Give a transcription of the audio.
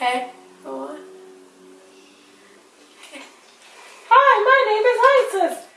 Hey. Hi, my name is Isis.